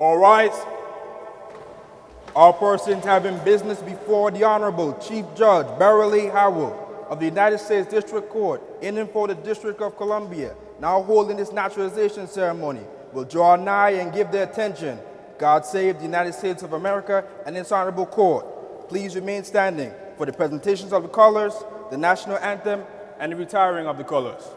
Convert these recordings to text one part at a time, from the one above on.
All rise. All persons having business before the Honorable Chief Judge Beryl Howell of the United States District Court in and for the District of Columbia, now holding this naturalization ceremony, will draw nigh and give their attention. God save the United States of America and its Honorable Court. Please remain standing for the presentations of the colors, the national anthem, and the retiring of the colors.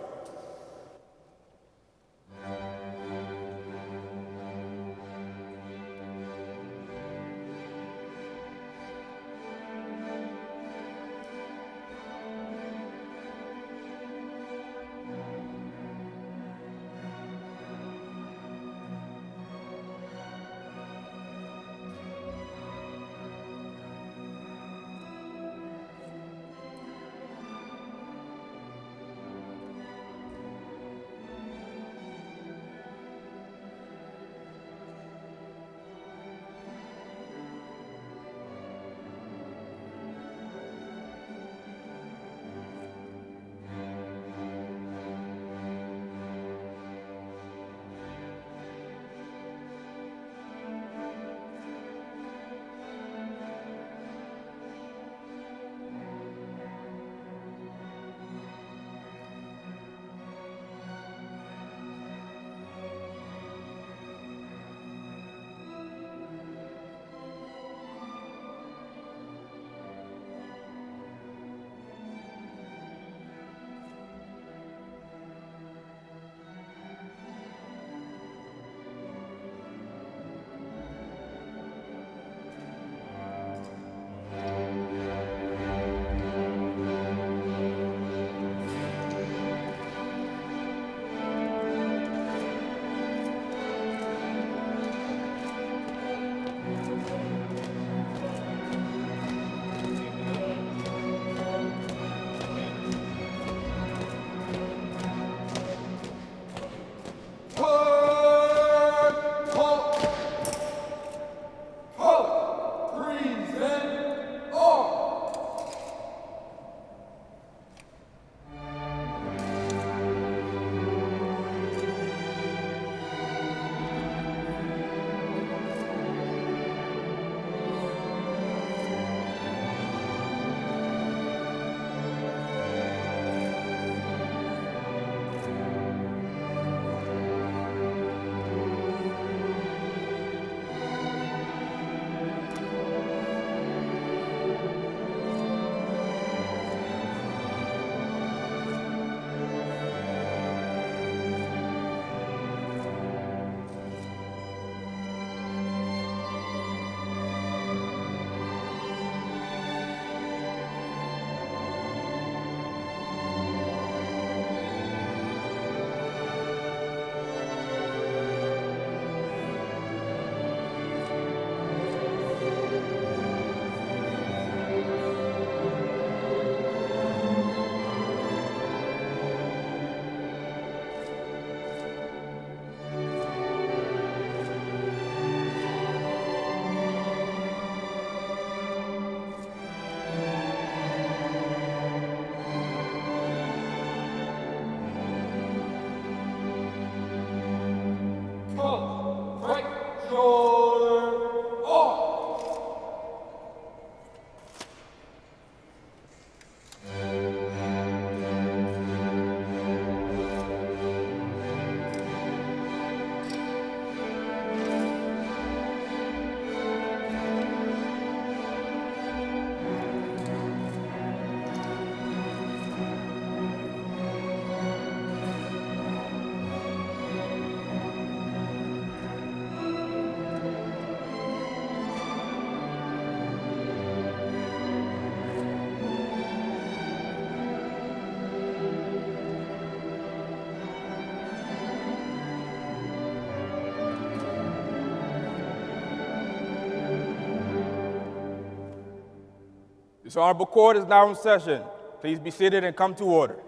This honorable court is now in session. Please be seated and come to order.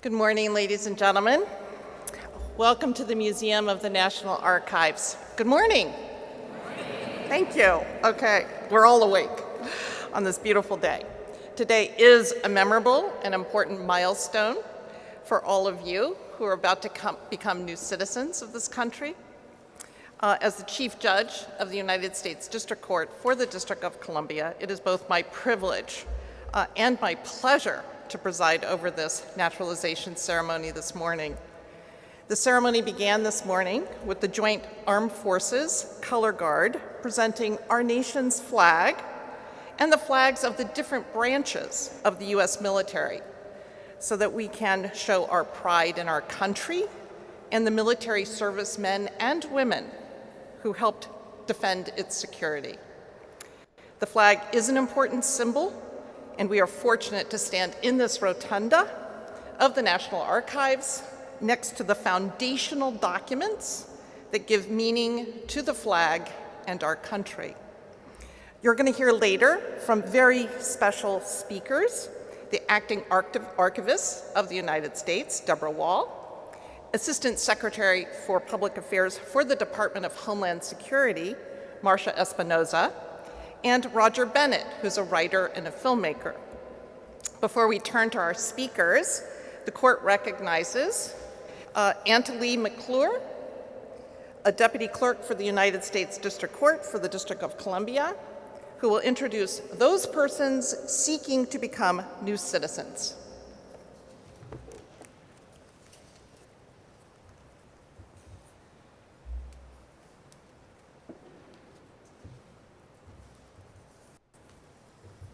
Good morning, ladies and gentlemen. Welcome to the Museum of the National Archives. Good morning. Thank you. Okay, we're all awake on this beautiful day. Today is a memorable and important milestone for all of you who are about to come, become new citizens of this country. Uh, as the Chief Judge of the United States District Court for the District of Columbia, it is both my privilege uh, and my pleasure to preside over this naturalization ceremony this morning. The ceremony began this morning with the Joint Armed Forces Color Guard presenting our nation's flag and the flags of the different branches of the U.S. military so that we can show our pride in our country and the military servicemen and women who helped defend its security. The flag is an important symbol, and we are fortunate to stand in this rotunda of the National Archives next to the foundational documents that give meaning to the flag and our country. You're going to hear later from very special speakers, the acting archivist of the United States, Deborah Wall, Assistant Secretary for Public Affairs for the Department of Homeland Security, Marcia Espinosa, and Roger Bennett, who's a writer and a filmmaker. Before we turn to our speakers, the court recognizes uh, McClure, a deputy clerk for the United States District Court for the District of Columbia, who will introduce those persons seeking to become new citizens.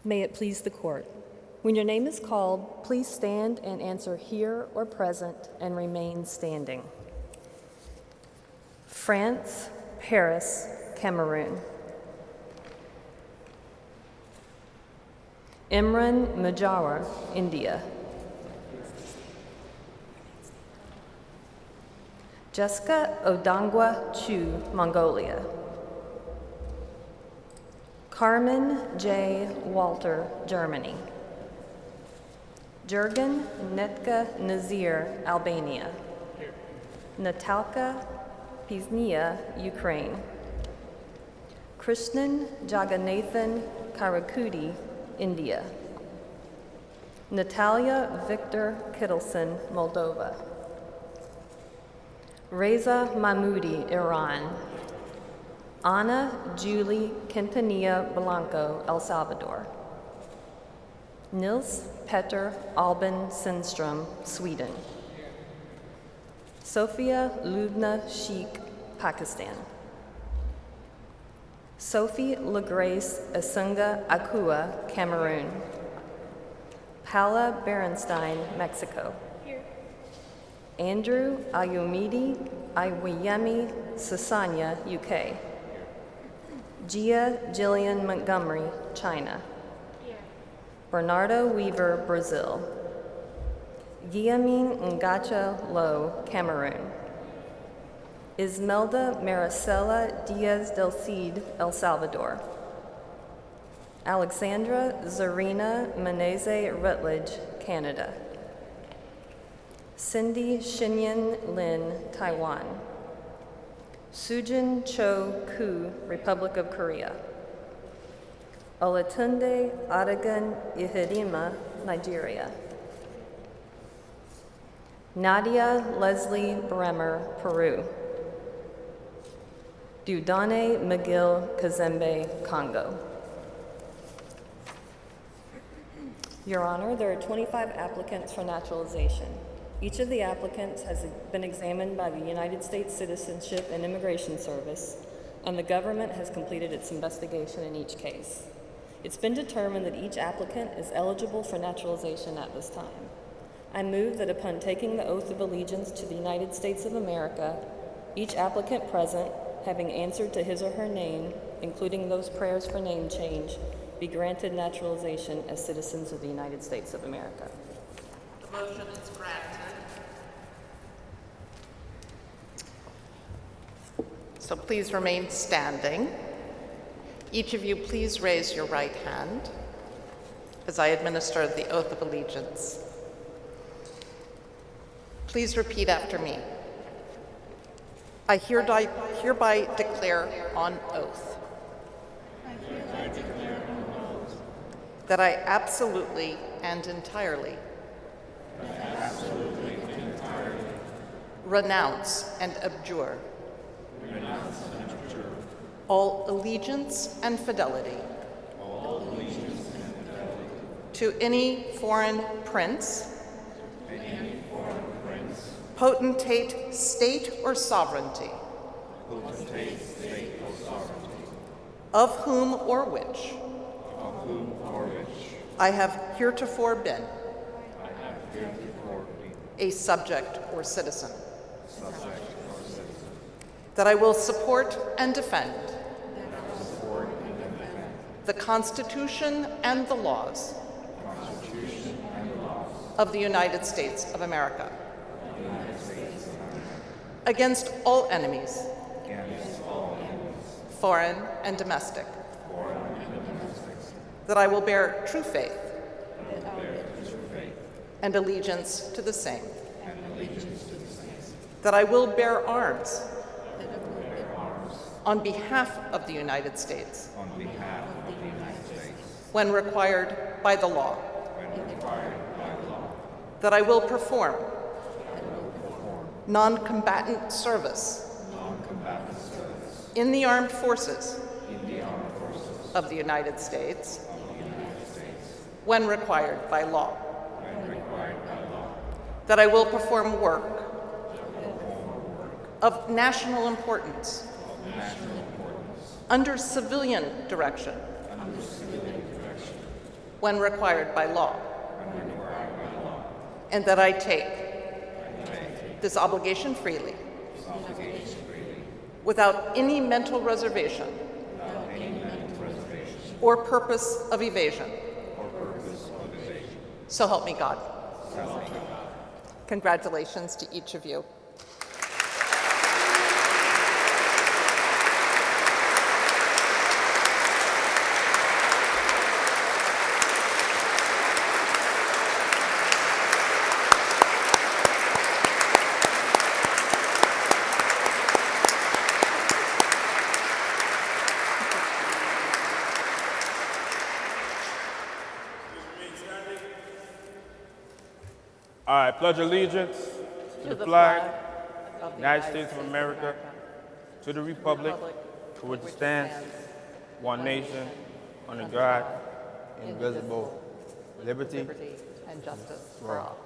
May it please the court. When your name is called, please stand and answer here or present and remain standing. France, Paris, Cameroon. Imran Majawar, India. Jessica Odangwa Chu, Mongolia. Carmen J. Walter, Germany. Jurgen Netka Nazir, Albania. Natalka Piznia, Ukraine. Krishnan Jagannathan Karakudi, India. Natalia Victor Kittleson, Moldova. Reza Mahmoudi, Iran. Ana Julie Quintanilla Blanco, El Salvador. Nils Petter Alban Sundström, Sweden. Sophia Lubna Sheikh, Pakistan. Sophie LaGrace Asunga Akua, Cameroon. Paula Berenstein, Mexico. Here. Andrew Ayomidi Iwayemi Sasanya, UK. Gia Jillian Montgomery, China. Here. Bernardo Weaver, Brazil. Guillamin Ngacha Lo, Cameroon. Ismelda Maricela Diaz del Cid, El Salvador. Alexandra Zarina Meneze Rutledge, Canada. Cindy Shinyan Lin, Taiwan. Sujin Cho Ku, Republic of Korea. Olatunde Adagan Ihirima, Nigeria. Nadia Leslie Bremer, Peru. Dudane McGill Kazembe, Congo. Your Honor, there are 25 applicants for naturalization. Each of the applicants has been examined by the United States Citizenship and Immigration Service, and the government has completed its investigation in each case. It's been determined that each applicant is eligible for naturalization at this time. I move that upon taking the oath of allegiance to the United States of America, each applicant present, having answered to his or her name, including those prayers for name change, be granted naturalization as citizens of the United States of America. The motion is granted. So please remain standing. Each of you, please raise your right hand as I administer the oath of allegiance. Please repeat after me. I hereby, hereby declare on oath that I absolutely and entirely renounce and abjure all allegiance and fidelity to any foreign prince, potentate, state, or sovereignty, of whom or which? Of whom I have heretofore been a subject or citizen. That I will support and defend the Constitution and the laws of the United States of America against all enemies, foreign and domestic. That I will bear true faith. And allegiance to the same. That I will bear arms. On behalf of the United States. When required by the law. That I will perform non-combatant service. In the armed forces. Of the United States. When required by law. That I will perform work. Of national importance. Under civilian direction. When required by law. And that I take this obligation freely without any mental reservation or purpose of evasion. So help me God. Congratulations to each of you. Pledge allegiance to the flag of the United States of America, to the republic for which it stands, one nation, under God, indivisible, liberty. Liberty and justice for all.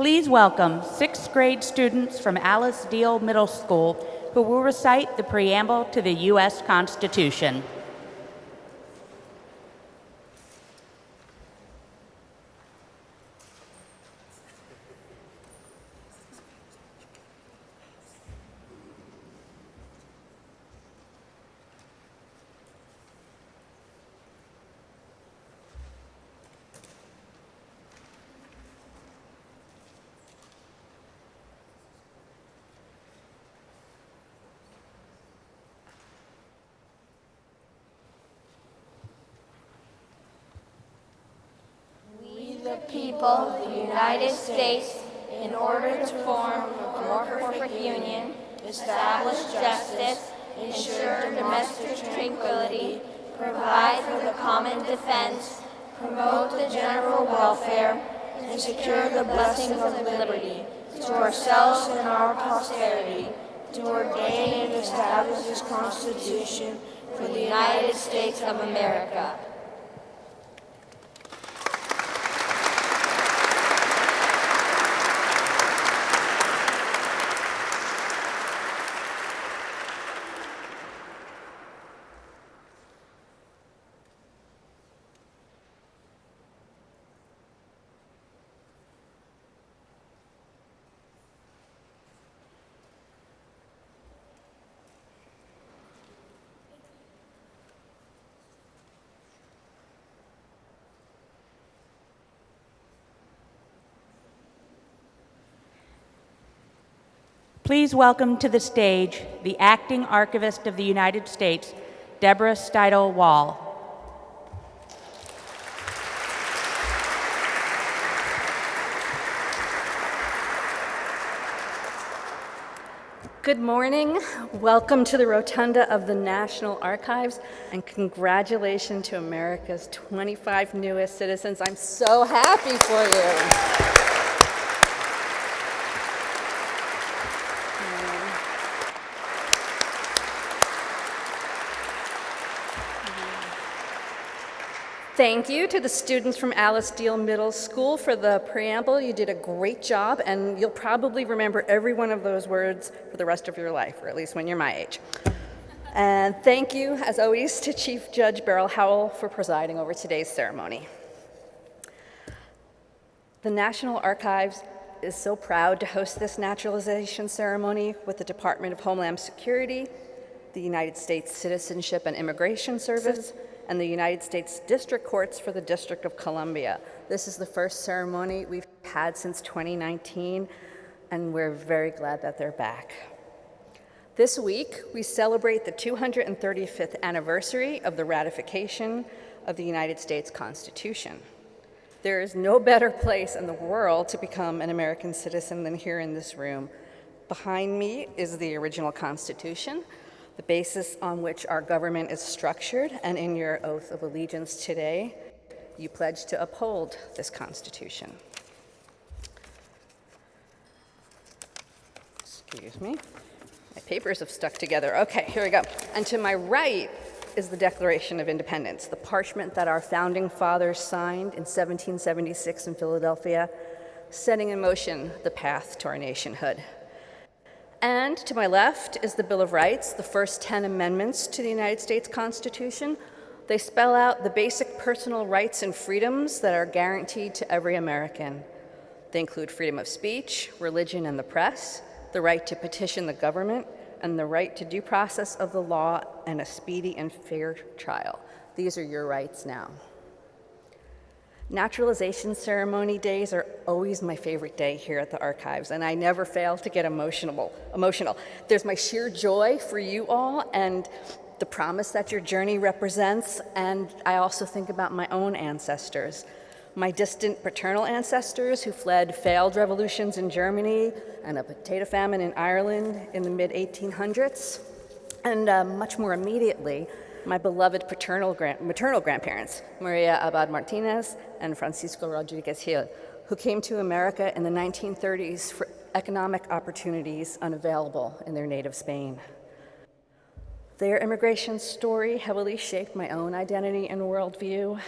Please welcome sixth grade students from Alice Deal Middle School who will recite the preamble to the U.S. Constitution. We, the people of the United States, in order to form a more perfect union, establish justice, ensure domestic tranquility, provide for the common defense, promote the general welfare, and secure the blessings of liberty to ourselves and our posterity, to ordain and establish this Constitution for the United States of America. Please welcome to the stage the Acting Archivist of the United States, Deborah Steidel Wall. Good morning. Welcome to the Rotunda of the National Archives, and congratulations to America's 25 newest citizens. I'm so happy for you. Thank you to the students from Alice Deal Middle School for the preamble. You did a great job, and you'll probably remember every one of those words for the rest of your life, or at least when you're my age. And thank you, as always, to Chief Judge Beryl Howell for presiding over today's ceremony. The National Archives is so proud to host this naturalization ceremony with the Department of Homeland Security, the United States Citizenship and Immigration Service, and the United States District Courts for the District of Columbia. This is the first ceremony we've had since 2019, and we're very glad that they're back. This week, we celebrate the 235th anniversary of the ratification of the United States Constitution. There is no better place in the world to become an American citizen than here in this room. Behind me is the original Constitution, the basis on which our government is structured, and in your oath of allegiance today, you pledge to uphold this Constitution. Excuse me. My papers have stuck together. Okay, here we go. And to my right is the Declaration of Independence, the parchment that our founding fathers signed in 1776 in Philadelphia, setting in motion the path to our nationhood. And to my left is the Bill of Rights, the first 10 amendments to the United States Constitution. They spell out the basic personal rights and freedoms that are guaranteed to every American. They include freedom of speech, religion and the press, the right to petition the government, and the right to due process of the law and a speedy and fair trial. These are your rights now. Naturalization ceremony days are always my favorite day here at the archives, and I never fail to get emotional. Emotional. There's my sheer joy for you all and the promise that your journey represents, and I also think about my own ancestors. My distant paternal ancestors who fled failed revolutions in Germany and a potato famine in Ireland in the mid 1800s, and uh, much more immediately, my beloved paternal maternal grandparents, Maria Abad Martinez and Francisco Rodriguez Gil, who came to America in the 1930s for economic opportunities unavailable in their native Spain. Their immigration story heavily shaped my own identity and worldview,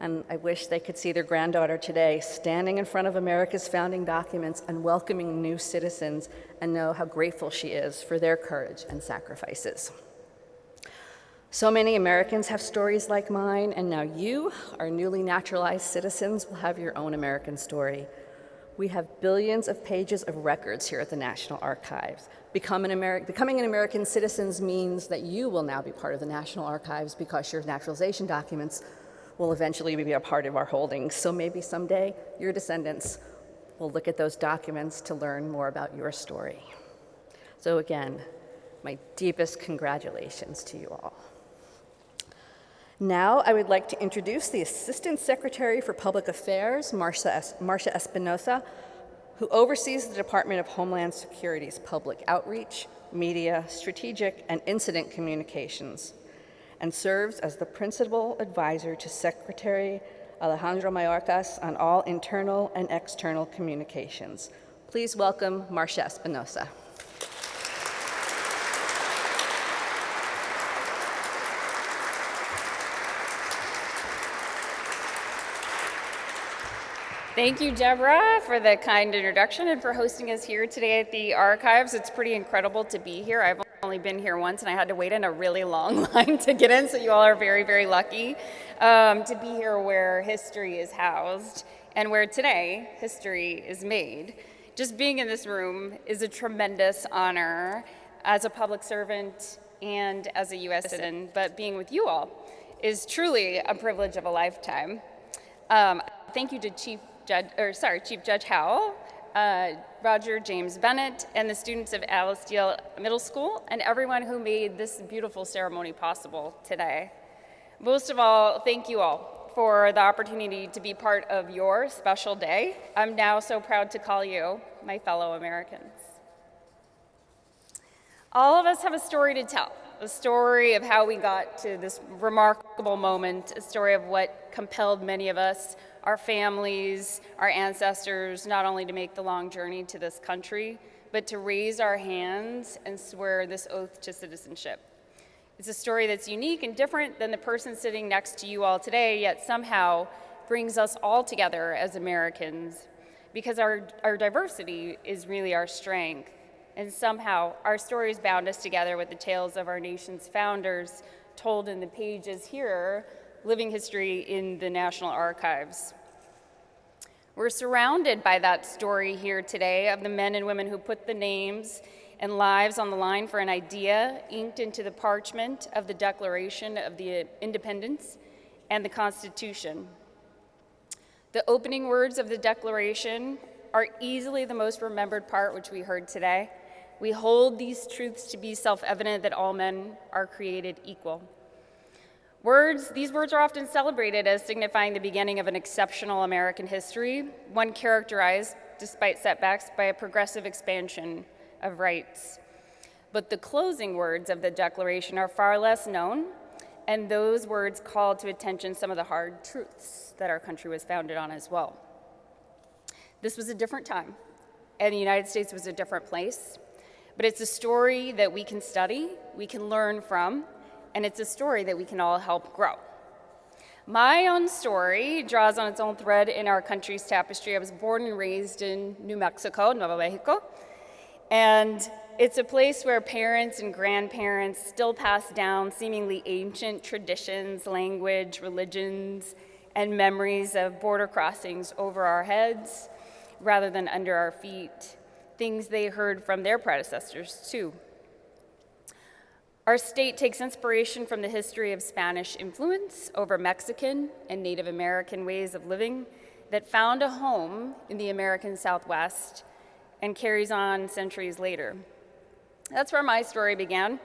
and I wish they could see their granddaughter today standing in front of America's founding documents and welcoming new citizens and know how grateful she is for their courage and sacrifices. So many Americans have stories like mine, and now you, our newly naturalized citizens, will have your own American story. We have billions of pages of records here at the National Archives. Become an becoming an American citizen means that you will now be part of the National Archives because your naturalization documents will eventually be a part of our holdings. So maybe someday your descendants will look at those documents to learn more about your story. So again, my deepest congratulations to you all. Now I would like to introduce the Assistant Secretary for Public Affairs, Marcia, es Marcia Espinosa, who oversees the Department of Homeland Security's public outreach, media, strategic, and incident communications, and serves as the principal advisor to Secretary Alejandro Mayorkas on all internal and external communications. Please welcome Marcia Espinosa. Thank you, Deborah, for the kind introduction and for hosting us here today at the archives. It's pretty incredible to be here. I've only been here once and I had to wait in a really long line to get in, so you all are very, very lucky um, to be here where history is housed and where today history is made. Just being in this room is a tremendous honor as a public servant and as a U.S. citizen, but being with you all is truly a privilege of a lifetime. Um, thank you to Chief Judge, or sorry, Chief Judge Howell uh, Roger James Bennett, and the students of Alice Deal Middle School, and everyone who made this beautiful ceremony possible today. Most of all, thank you all for the opportunity to be part of your special day. I'm now so proud to call you my fellow Americans. All of us have a story to tell, a story of how we got to this remarkable moment, a story of what compelled many of us, our families, our ancestors, not only to make the long journey to this country, but to raise our hands and swear this oath to citizenship. It's a story that's unique and different than the person sitting next to you all today, yet somehow brings us all together as Americans because our, our diversity is really our strength. And somehow our stories bound us together with the tales of our nation's founders told in the pages here, living history in the National Archives. We're surrounded by that story here today of the men and women who put the names and lives on the line for an idea inked into the parchment of the Declaration of the Independence and the Constitution. The opening words of the Declaration are easily the most remembered part, which we heard today. We hold these truths to be self-evident that all men are created equal. Words, these words are often celebrated as signifying the beginning of an exceptional American history, one characterized, despite setbacks, by a progressive expansion of rights. But the closing words of the Declaration are far less known, and those words call to attention some of the hard truths that our country was founded on as well. This was a different time, and the United States was a different place. But it's a story that we can study, we can learn from, and it's a story that we can all help grow. My own story draws on its own thread in our country's tapestry. I was born and raised in New Mexico, Nuevo Mexico, and it's a place where parents and grandparents still pass down seemingly ancient traditions, language, religions, and memories of border crossings over our heads rather than under our feet things they heard from their predecessors, too. Our state takes inspiration from the history of Spanish influence over Mexican and Native American ways of living that found a home in the American Southwest and carries on centuries later. That's where my story began.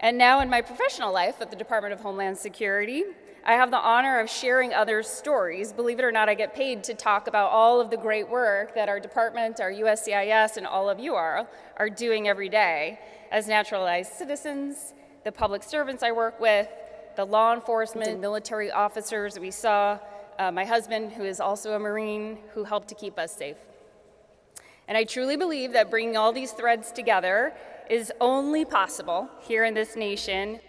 And now in my professional life at the Department of Homeland Security, I have the honor of sharing others' stories. Believe it or not, I get paid to talk about all of the great work that our department, our USCIS, and all of you are, are doing every day as naturalized citizens, the public servants I work with, the law enforcement and military officers that we saw, uh, my husband, who is also a Marine, who helped to keep us safe. And I truly believe that bringing all these threads together is only possible here in this nation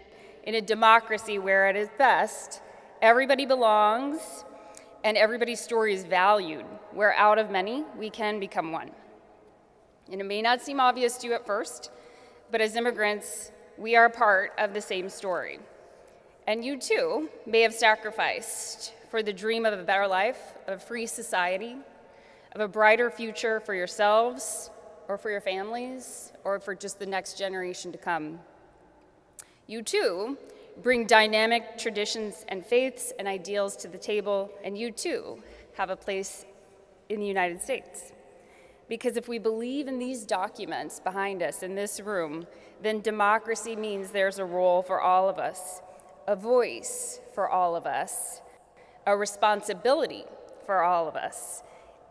in a democracy where at its best, Everybody belongs, and everybody's story is valued, where out of many, we can become one. And it may not seem obvious to you at first, but as immigrants, we are part of the same story. And you too may have sacrificed for the dream of a better life, of a free society, of a brighter future for yourselves, or for your families, or for just the next generation to come. You too bring dynamic traditions and faiths and ideals to the table, and you too have a place in the United States. Because if we believe in these documents behind us in this room, then democracy means there's a role for all of us, a voice for all of us, a responsibility for all of us.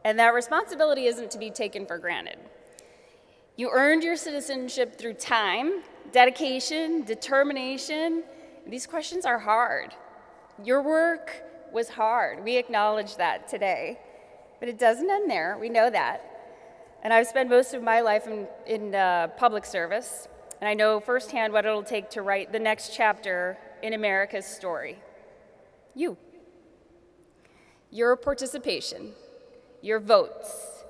And that responsibility isn't to be taken for granted. You earned your citizenship through time, dedication, determination, these questions are hard. Your work was hard. We acknowledge that today. But it doesn't end there. We know that. And I've spent most of my life in, in uh, public service, and I know firsthand what it'll take to write the next chapter in America's story. You. Your participation, your votes,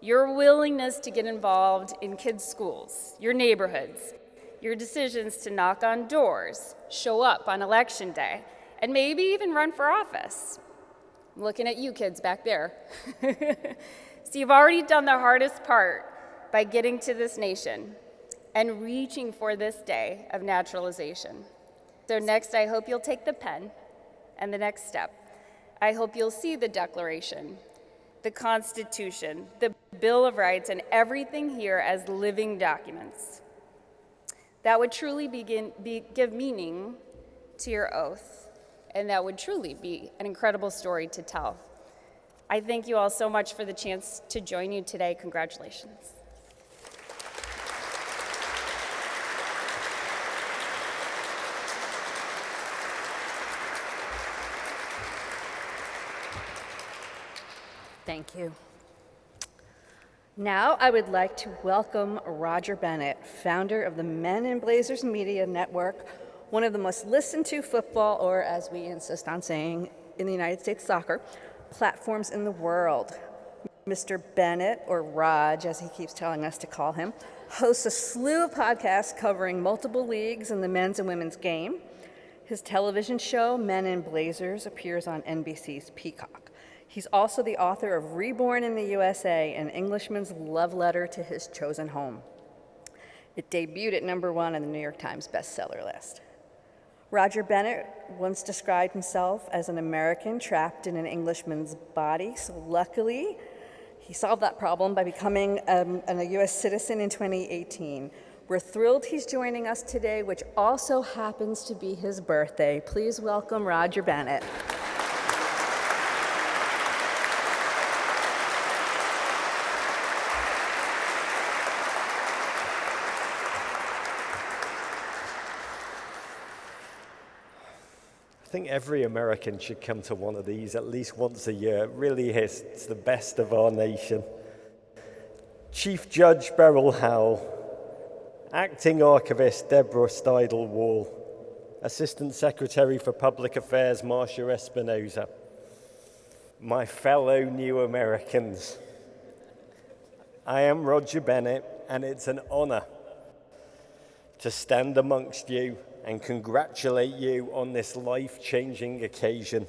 your willingness to get involved in kids' schools, your neighborhoods, your decisions to knock on doors, show up on election day, and maybe even run for office. I'm looking at you kids back there. so you've already done the hardest part by getting to this nation and reaching for this day of naturalization. So next, I hope you'll take the pen and the next step. I hope you'll see the Declaration, the Constitution, the Bill of Rights, and everything here as living documents. That would truly begin, be, give meaning to your oath, and that would truly be an incredible story to tell. I thank you all so much for the chance to join you today. Congratulations. Thank you. Now I would like to welcome Roger Bennett, founder of the Men in Blazers Media Network, one of the most listened to football, or as we insist on saying in the United States soccer, platforms in the world. Mr. Bennett, or Raj as he keeps telling us to call him, hosts a slew of podcasts covering multiple leagues in the men's and women's game. His television show, Men in Blazers, appears on NBC's Peacock. He's also the author of Reborn in the USA, an Englishman's love letter to his chosen home. It debuted at number one on the New York Times bestseller list. Roger Bennett once described himself as an American trapped in an Englishman's body, so luckily, he solved that problem by becoming um, a U.S. citizen in 2018. We're thrilled he's joining us today, which also happens to be his birthday. Please welcome Roger Bennett. Think every American should come to one of these at least once a year. It really is. It's the best of our nation. Chief Judge Beryl Howell, Acting Archivist Deborah Steidel Wall, Assistant Secretary for Public Affairs Marcia Espinosa, my fellow new Americans. I am Roger Bennett, and it's an honor to stand amongst you and congratulate you on this life changing occasion,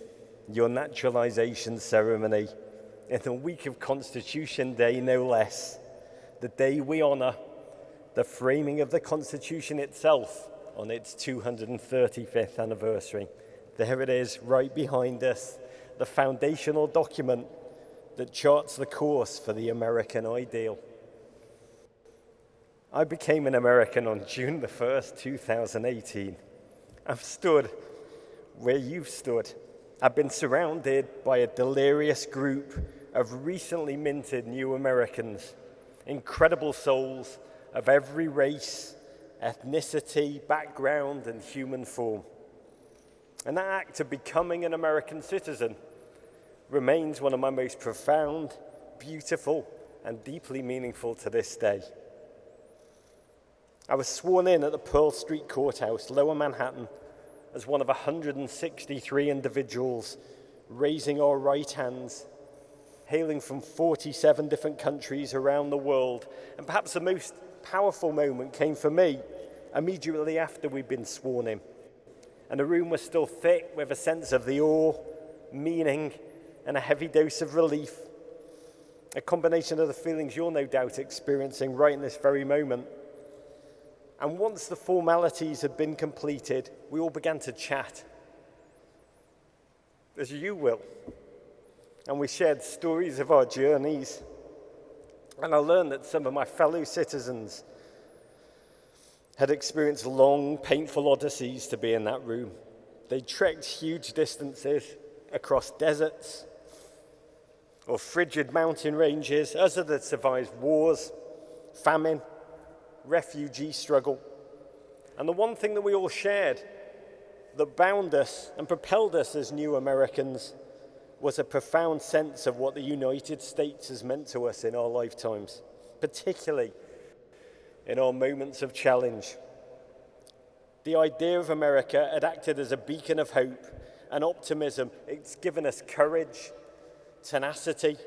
your naturalization ceremony, in the week of Constitution Day, no less, the day we honor the framing of the Constitution itself on its 235th anniversary. There it is, right behind us, the foundational document that charts the course for the American ideal. I became an American on June the 1st, 2018. I've stood where you've stood. I've been surrounded by a delirious group of recently minted new Americans, incredible souls of every race, ethnicity, background, and human form. And that act of becoming an American citizen remains one of my most profound, beautiful, and deeply meaningful to this day. I was sworn in at the Pearl Street Courthouse, Lower Manhattan, as one of 163 individuals raising our right hands, hailing from 47 different countries around the world. And perhaps the most powerful moment came for me immediately after we'd been sworn in. And the room was still thick with a sense of the awe, meaning, and a heavy dose of relief. A combination of the feelings you're no doubt experiencing right in this very moment. And once the formalities had been completed, we all began to chat, as you will. And we shared stories of our journeys. And I learned that some of my fellow citizens had experienced long, painful odysseys to be in that room. They trekked huge distances across deserts or frigid mountain ranges. Others had survived wars, famine, refugee struggle. And the one thing that we all shared that bound us and propelled us as new Americans was a profound sense of what the United States has meant to us in our lifetimes, particularly in our moments of challenge. The idea of America had acted as a beacon of hope and optimism. It's given us courage, tenacity,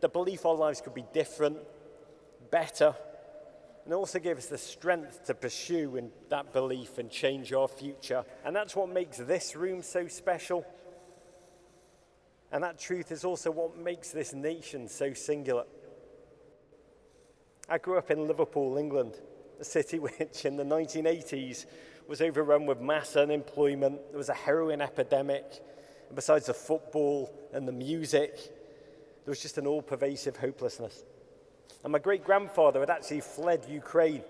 the belief our lives could be different, better, and also gave us the strength to pursue in that belief and change our future. And that's what makes this room so special. And that truth is also what makes this nation so singular. I grew up in Liverpool, England, a city which in the 1980s was overrun with mass unemployment. There was a heroin epidemic. And besides the football and the music, there was just an all pervasive hopelessness. And my great grandfather had actually fled Ukraine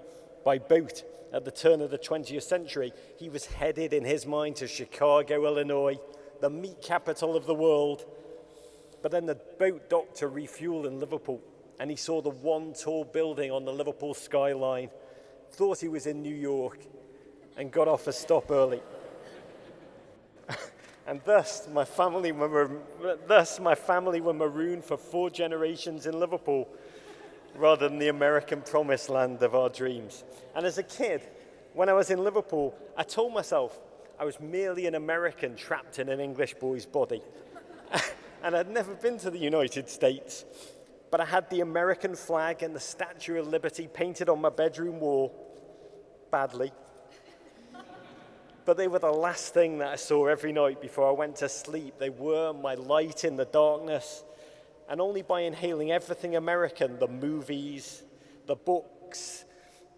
by boat at the turn of the 20th century. He was headed in his mind to Chicago, Illinois, the meat capital of the world. But then the boat docked to refuel in Liverpool, and he saw the one tall building on the Liverpool skyline, thought he was in New York, and got off a stop early. and thus my, family were, thus, my family were marooned for four generations in Liverpool rather than the American promised land of our dreams. And as a kid, when I was in Liverpool, I told myself I was merely an American trapped in an English boy's body. and I'd never been to the United States, but I had the American flag and the Statue of Liberty painted on my bedroom wall, badly. but they were the last thing that I saw every night before I went to sleep. They were my light in the darkness and only by inhaling everything American the movies, the books,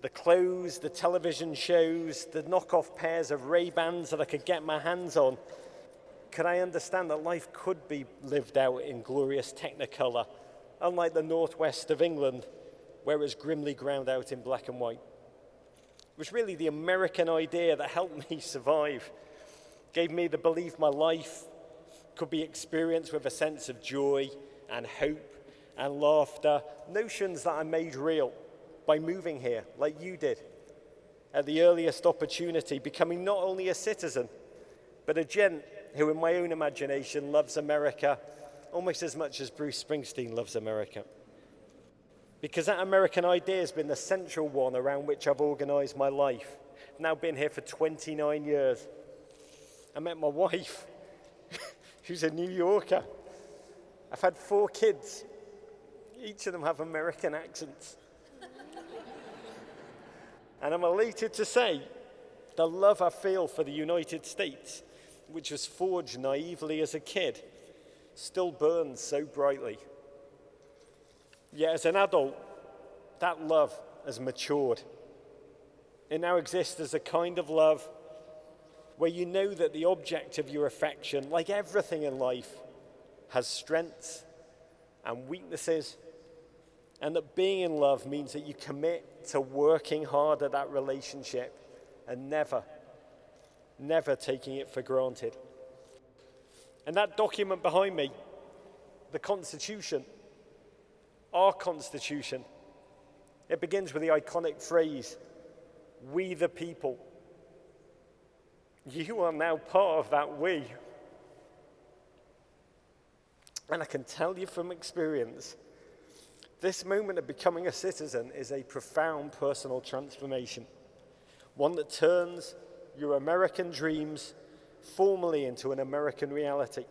the clothes, the television shows, the knockoff pairs of Ray-Bans that I could get my hands on, could I understand that life could be lived out in glorious technicolor, unlike the northwest of England, where it was grimly ground out in black and white. It was really the American idea that helped me survive, gave me the belief my life could be experienced with a sense of joy and hope and laughter, notions that I made real by moving here, like you did, at the earliest opportunity, becoming not only a citizen, but a gent who, in my own imagination, loves America almost as much as Bruce Springsteen loves America. Because that American idea has been the central one around which I've organized my life. I've now been here for 29 years. I met my wife, who's a New Yorker. I've had four kids. Each of them have American accents. and I'm elated to say the love I feel for the United States, which was forged naively as a kid, still burns so brightly. Yet as an adult, that love has matured. It now exists as a kind of love where you know that the object of your affection, like everything in life, has strengths and weaknesses, and that being in love means that you commit to working hard at that relationship and never, never taking it for granted. And that document behind me, the Constitution, our Constitution, it begins with the iconic phrase, we the people. You are now part of that we. And I can tell you from experience, this moment of becoming a citizen is a profound personal transformation, one that turns your American dreams formally into an American reality.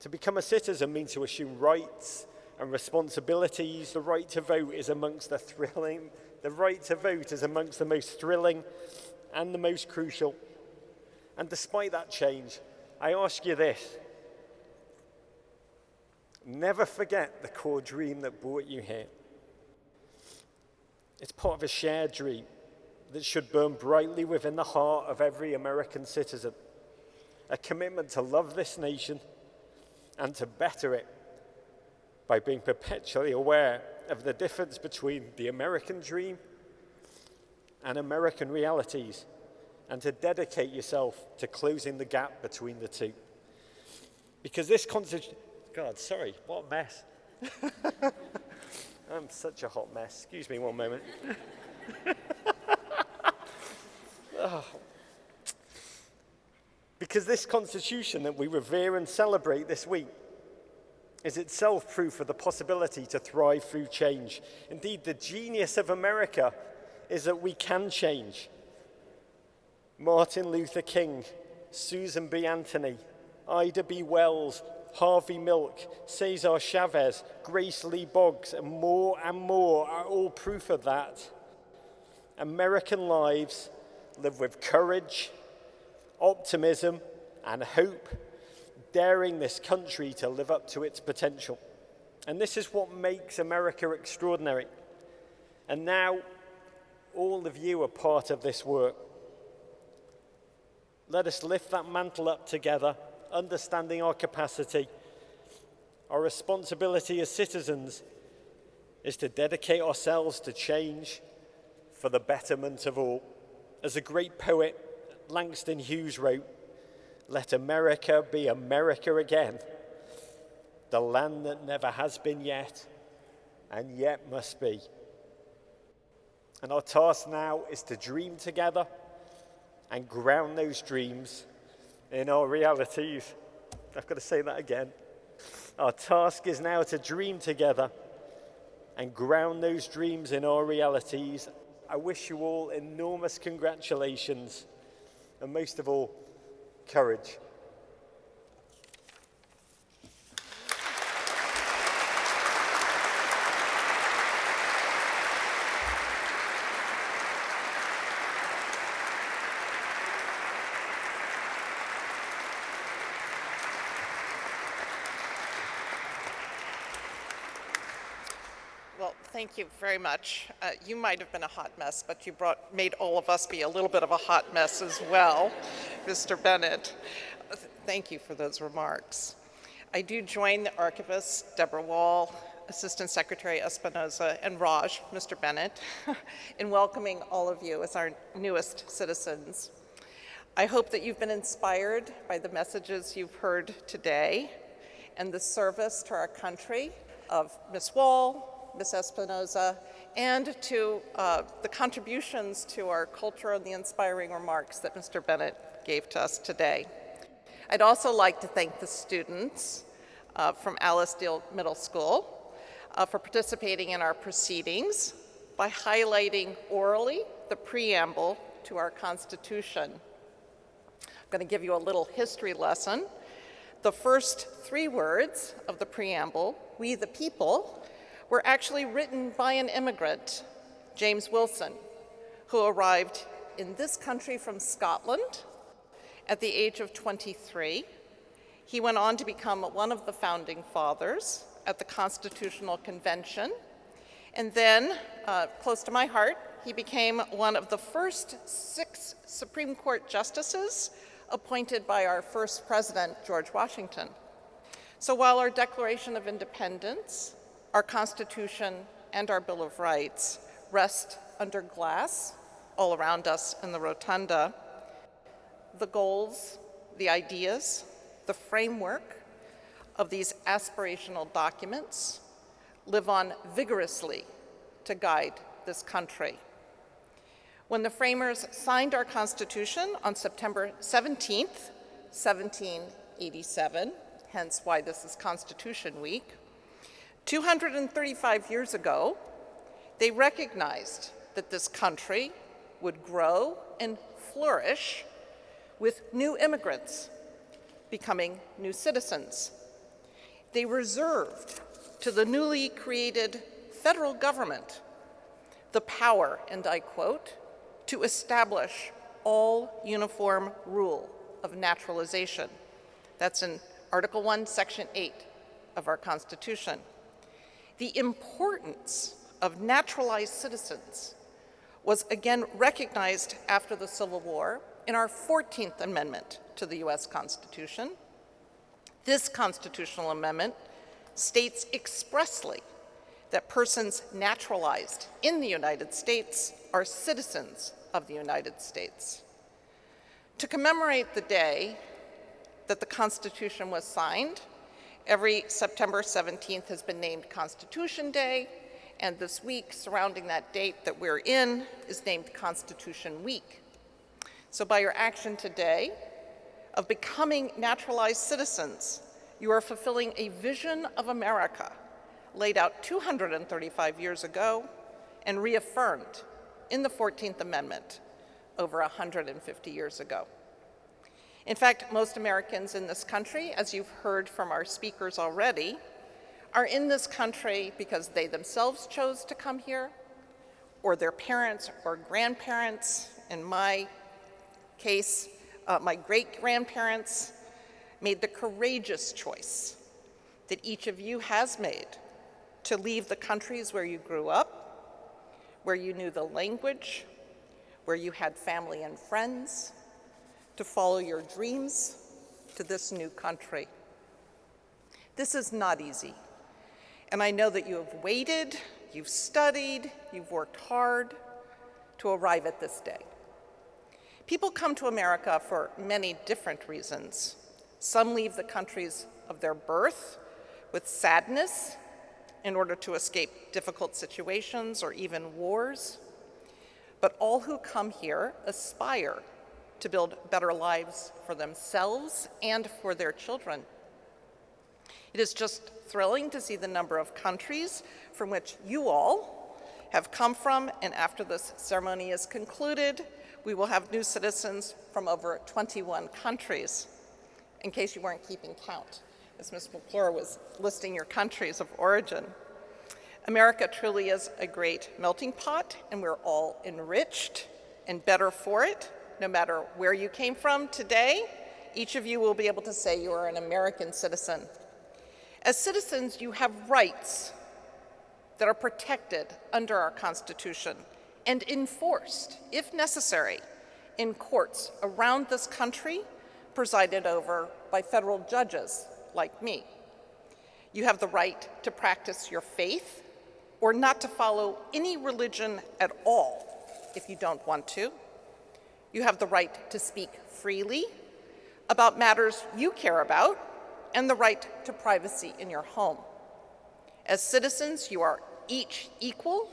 To become a citizen means to assume rights and responsibilities. The right to vote is amongst the thrilling, the right to vote is amongst the most thrilling and the most crucial. And despite that change, I ask you this Never forget the core dream that brought you here. It's part of a shared dream that should burn brightly within the heart of every American citizen. A commitment to love this nation and to better it by being perpetually aware of the difference between the American dream and American realities and to dedicate yourself to closing the gap between the two. Because this God, sorry, what a mess. I'm such a hot mess. Excuse me one moment. oh. Because this constitution that we revere and celebrate this week is itself proof of the possibility to thrive through change. Indeed, the genius of America is that we can change. Martin Luther King, Susan B. Anthony, Ida B. Wells, Harvey Milk, Cesar Chavez, Grace Lee Boggs, and more and more are all proof of that. American lives live with courage, optimism, and hope, daring this country to live up to its potential. And this is what makes America extraordinary. And now, all of you are part of this work. Let us lift that mantle up together understanding our capacity, our responsibility as citizens, is to dedicate ourselves to change for the betterment of all. As a great poet, Langston Hughes wrote, Let America be America again, the land that never has been yet and yet must be. And our task now is to dream together and ground those dreams in our realities. I've got to say that again. Our task is now to dream together and ground those dreams in our realities. I wish you all enormous congratulations and most of all, courage. Well, thank you very much. Uh, you might have been a hot mess, but you brought, made all of us be a little bit of a hot mess as well, Mr. Bennett. Thank you for those remarks. I do join the archivist, Deborah Wall, Assistant Secretary Espinosa, and Raj, Mr. Bennett, in welcoming all of you as our newest citizens. I hope that you've been inspired by the messages you've heard today and the service to our country of Ms. Wall, Ms. Espinosa, and to uh, the contributions to our culture and the inspiring remarks that Mr. Bennett gave to us today. I'd also like to thank the students uh, from Alice Deal Middle School uh, for participating in our proceedings by highlighting orally the preamble to our Constitution. I'm going to give you a little history lesson. The first three words of the preamble, we the people, were actually written by an immigrant, James Wilson, who arrived in this country from Scotland at the age of 23. He went on to become one of the founding fathers at the Constitutional Convention. And then, uh, close to my heart, he became one of the first six Supreme Court justices appointed by our first president, George Washington. So while our Declaration of Independence, our Constitution, and our Bill of Rights rest under glass all around us in the rotunda, the goals, the ideas, the framework of these aspirational documents live on vigorously to guide this country. When the framers signed our Constitution on September 17th, 1787, hence why this is Constitution Week, 235 years ago, they recognized that this country would grow and flourish with new immigrants becoming new citizens. They reserved to the newly created federal government the power, and I quote, to establish all uniform rule of naturalization. That's in Article 1, Section 8 of our Constitution. The importance of naturalized citizens was again recognized after the Civil War in our 14th Amendment to the U.S. Constitution. This constitutional amendment states expressly that persons naturalized in the United States are citizens of the United States. To commemorate the day that the Constitution was signed, every September 17th has been named Constitution Day, and this week surrounding that date that we're in is named Constitution Week. So by your action today of becoming naturalized citizens, you are fulfilling a vision of America laid out 235 years ago and reaffirmed in the 14th Amendment over 150 years ago. In fact, most Americans in this country, as you've heard from our speakers already, are in this country because they themselves chose to come here, or their parents or grandparents, in my case, uh, my great-grandparents, made the courageous choice that each of you has made to leave the countries where you grew up, where you knew the language, where you had family and friends, to follow your dreams to this new country. This is not easy. And I know that you have waited you've studied, you've worked hard to arrive at this day. People come to America for many different reasons. Some leave the countries of their birth with sadness in order to escape difficult situations or even wars. But all who come here aspire to build better lives for themselves and for their children. It is just thrilling to see the number of countries from which you all have come from, and after this ceremony is concluded, we will have new citizens from over 21 countries, in case you weren't keeping count, as Ms. McClure was listing your countries of origin. America truly is a great melting pot, and we're all enriched and better for it, no matter where you came from today. Each of you will be able to say you are an American citizen. As citizens, you have rights that are protected under our Constitution and enforced, if necessary, in courts around this country presided over by federal judges like me. You have the right to practice your faith or not to follow any religion at all if you don't want to. You have the right to speak freely about matters you care about and the right to privacy in your home. As citizens, you are each equal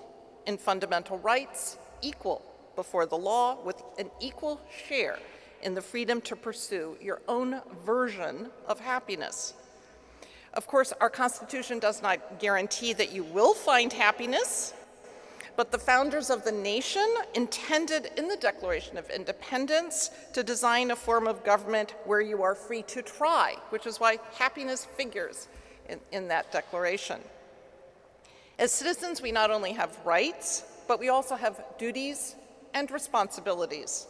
in fundamental rights, equal before the law, with an equal share in the freedom to pursue your own version of happiness. Of course, our Constitution does not guarantee that you will find happiness, but the founders of the nation intended in the Declaration of Independence to design a form of government where you are free to try, which is why happiness figures in, in that declaration. As citizens, we not only have rights, but we also have duties and responsibilities.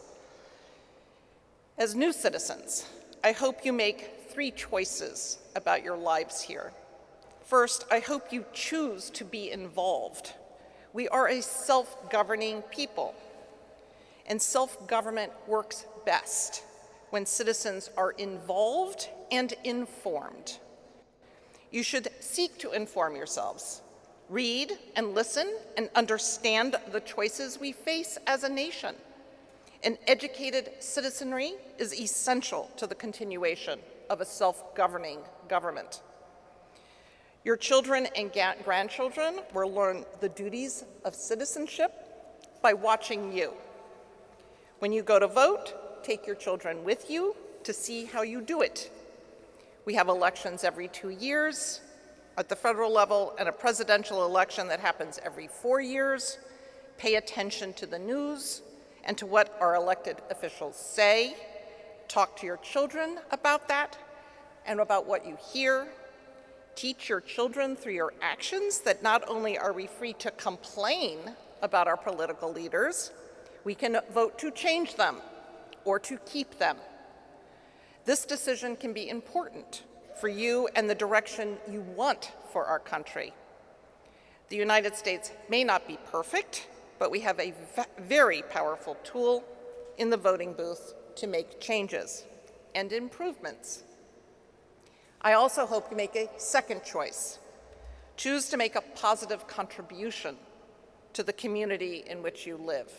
As new citizens, I hope you make three choices about your lives here. First, I hope you choose to be involved. We are a self-governing people, and self-government works best when citizens are involved and informed. You should seek to inform yourselves read and listen and understand the choices we face as a nation. An educated citizenry is essential to the continuation of a self-governing government. Your children and grandchildren will learn the duties of citizenship by watching you. When you go to vote, take your children with you to see how you do it. We have elections every two years, at the federal level and a presidential election that happens every four years. Pay attention to the news and to what our elected officials say. Talk to your children about that and about what you hear. Teach your children through your actions that not only are we free to complain about our political leaders, we can vote to change them or to keep them. This decision can be important for you and the direction you want for our country. The United States may not be perfect, but we have a very powerful tool in the voting booth to make changes and improvements. I also hope you make a second choice. Choose to make a positive contribution to the community in which you live.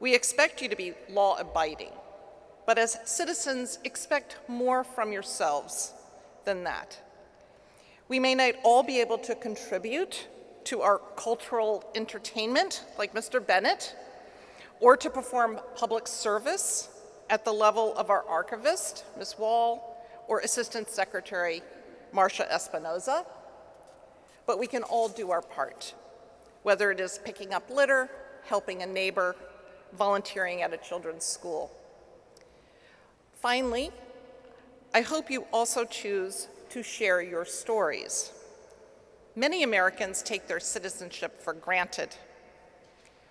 We expect you to be law-abiding, but as citizens, expect more from yourselves than that. We may not all be able to contribute to our cultural entertainment, like Mr. Bennett, or to perform public service at the level of our archivist, Ms. Wall, or Assistant Secretary Marcia Espinosa, but we can all do our part, whether it is picking up litter, helping a neighbor, volunteering at a children's school. Finally, I hope you also choose to share your stories. Many Americans take their citizenship for granted.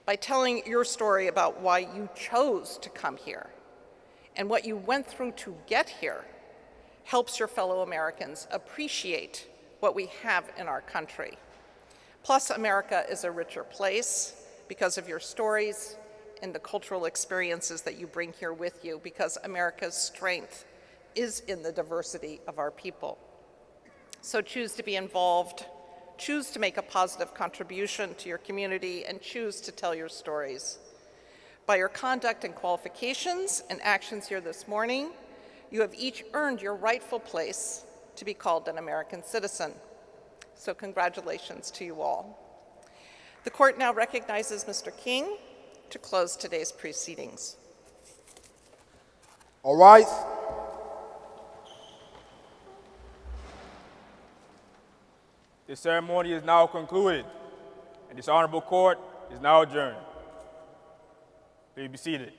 By telling your story about why you chose to come here and what you went through to get here helps your fellow Americans appreciate what we have in our country. Plus, America is a richer place because of your stories and the cultural experiences that you bring here with you because America's strength is in the diversity of our people. So choose to be involved, choose to make a positive contribution to your community, and choose to tell your stories. By your conduct and qualifications and actions here this morning, you have each earned your rightful place to be called an American citizen. So congratulations to you all. The court now recognizes Mr. King to close today's proceedings. All right. This ceremony is now concluded, and this honorable court is now adjourned. Please be seated.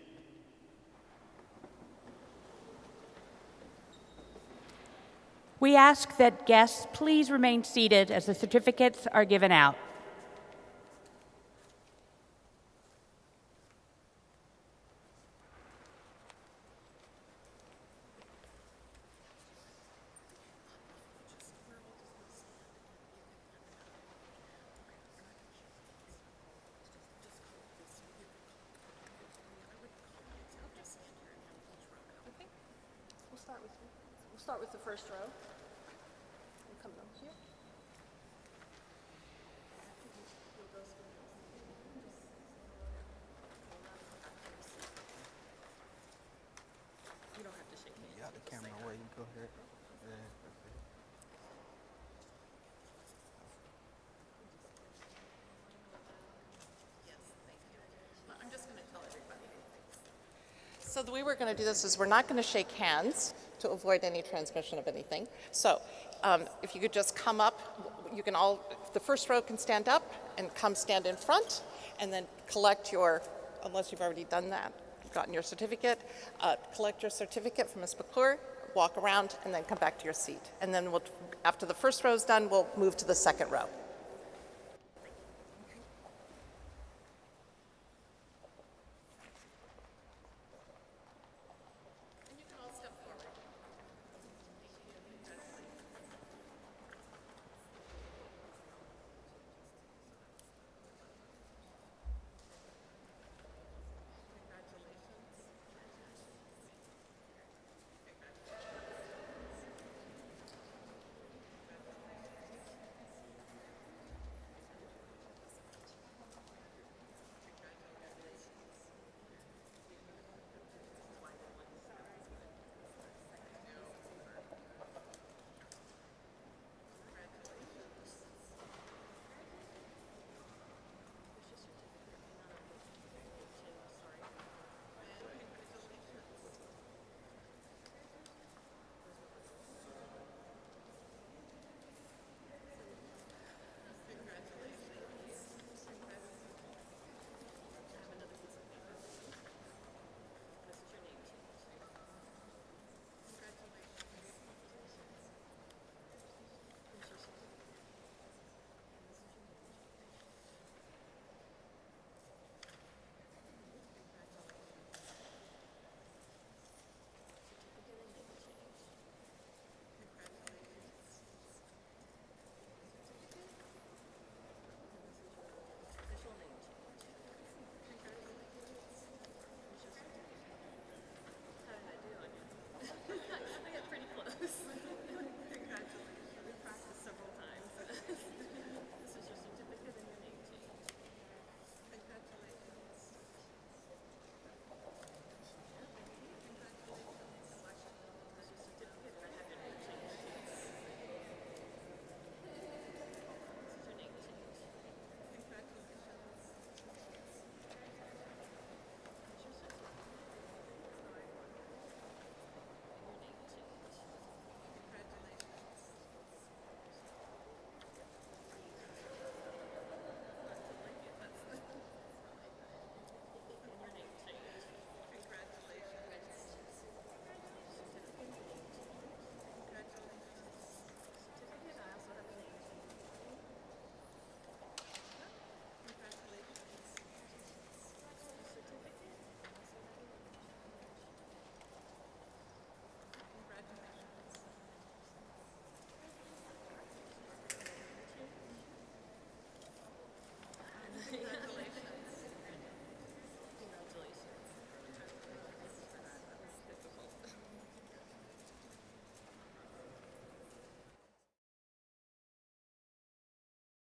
We ask that guests please remain seated as the certificates are given out. We'll start with, we'll start with the first row. We'll come down here. You don't have to shake hands. Got the camera away. You go ahead. I'm just going to tell everybody. So the way we're going to do this is we're not going to shake hands to avoid any transmission of anything. So um, if you could just come up, you can all, the first row can stand up and come stand in front and then collect your, unless you've already done that, gotten your certificate, uh, collect your certificate from Ms. McClure, walk around and then come back to your seat. And then we'll, after the first row is done, we'll move to the second row.